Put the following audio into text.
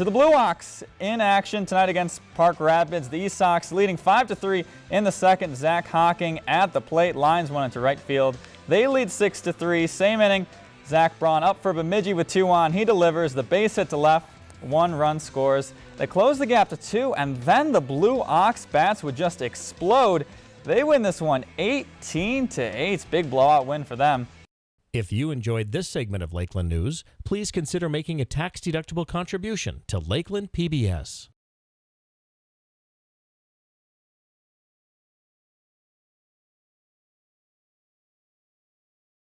To the Blue Ox in action tonight against Park Rapids. The East Sox leading 5-3 in the second. Zach Hawking at the plate. Lines went into right field. They lead 6-3. Same inning. Zach Braun up for Bemidji with two on. He delivers the base hit to left. One run scores. They close the gap to two, and then the Blue Ox bats would just explode. They win this one 18 to 8. Big blowout win for them. If you enjoyed this segment of Lakeland News, please consider making a tax-deductible contribution to Lakeland PBS.